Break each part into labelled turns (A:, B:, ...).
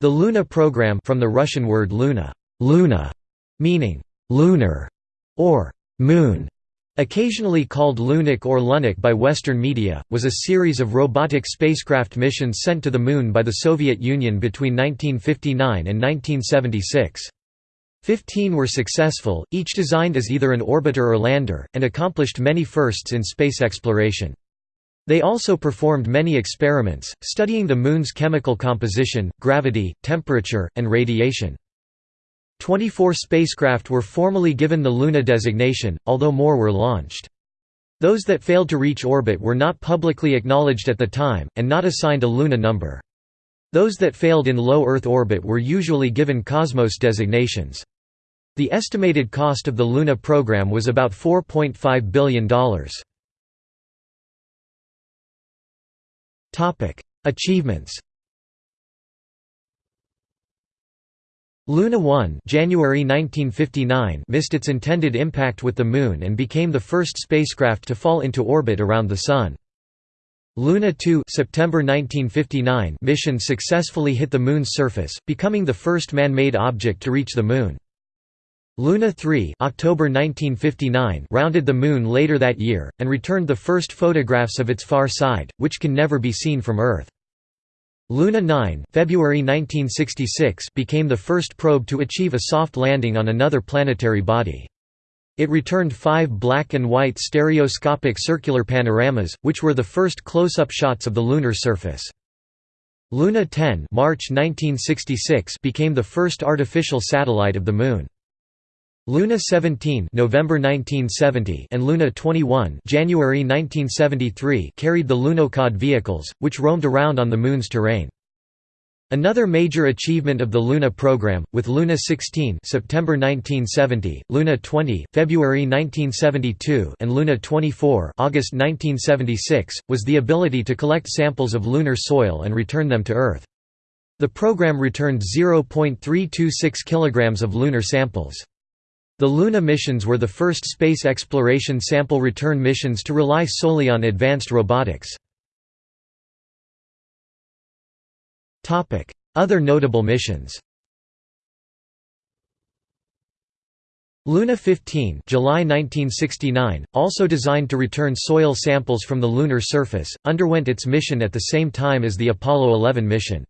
A: The Luna program from the Russian word luna, luna meaning lunar or moon, occasionally called Lunik or Lunik by Western media, was a series of robotic spacecraft missions sent to the Moon by the Soviet Union between 1959 and 1976. Fifteen were successful, each designed as either an orbiter or lander, and accomplished many firsts in space exploration. They also performed many experiments, studying the Moon's chemical composition, gravity, temperature, and radiation. Twenty-four spacecraft were formally given the Luna designation, although more were launched. Those that failed to reach orbit were not publicly acknowledged at the time, and not assigned a Luna number. Those that failed in low Earth orbit were usually given Cosmos designations. The estimated cost of the Luna program was about $4.5 billion. Achievements Luna 1 January 1959 missed its intended impact with the Moon and became the first spacecraft to fall into orbit around the Sun. Luna 2 September 1959 mission successfully hit the Moon's surface, becoming the first man-made object to reach the Moon. Luna 3 October 1959 rounded the Moon later that year, and returned the first photographs of its far side, which can never be seen from Earth. Luna 9 February 1966 became the first probe to achieve a soft landing on another planetary body. It returned five black and white stereoscopic circular panoramas, which were the first close-up shots of the lunar surface. Luna 10 March 1966 became the first artificial satellite of the Moon. Luna 17 November 1970 and Luna 21 January 1973 carried the Lunokhod vehicles, which roamed around on the Moon's terrain. Another major achievement of the Luna program, with Luna 16 September 1970, Luna 20 February 1972 and Luna 24 August 1976, was the ability to collect samples of lunar soil and return them to Earth. The program returned 0.326 kg of lunar samples. The Luna missions were the first space exploration sample return missions to rely solely on advanced robotics. Other notable missions Luna 15 July 1969, also designed to return soil samples from the lunar surface, underwent its mission at the same time as the Apollo 11 mission.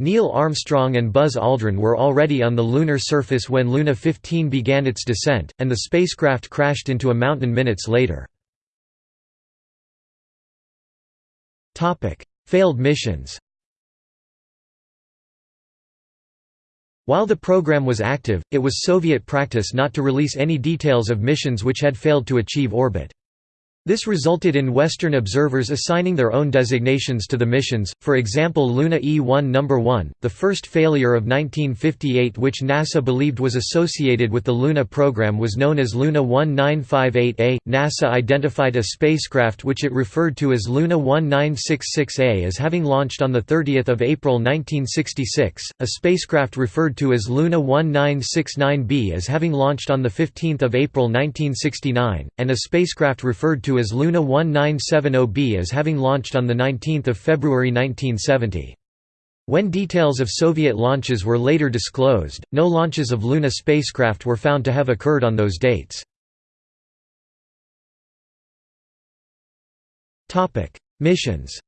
A: Neil Armstrong and Buzz Aldrin were already on the lunar surface when Luna 15 began its descent, and the spacecraft crashed into a mountain minutes later. Failed missions While the program was active, it was Soviet practice not to release any details of missions which had failed to achieve orbit. This resulted in Western observers assigning their own designations to the missions, for example Luna E-1 No. 1, the first failure of 1958 which NASA believed was associated with the Luna program was known as Luna 1958A. NASA identified a spacecraft which it referred to as Luna 1966A as having launched on 30 April 1966, a spacecraft referred to as Luna 1969B as having launched on 15 April 1969, and a spacecraft referred to as Luna 1970B as having launched on 19 February 1970. When details of Soviet launches were later disclosed, no launches of Luna spacecraft were found to have occurred on those dates. Missions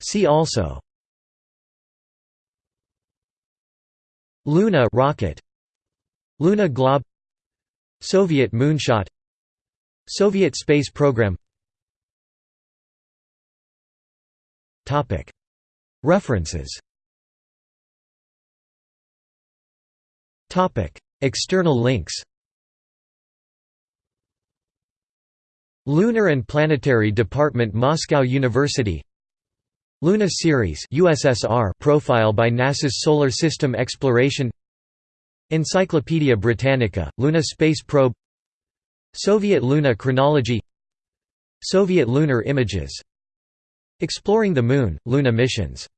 A: See also Luna rocket Luna Glob Soviet moonshot. Soviet space program. References. External links. Lunar and Planetary Department Moscow University. Luna series USSR profile by NASA's Solar System Exploration Encyclopædia Britannica, Luna Space Probe Soviet Luna Chronology Soviet lunar images Exploring the Moon, Luna missions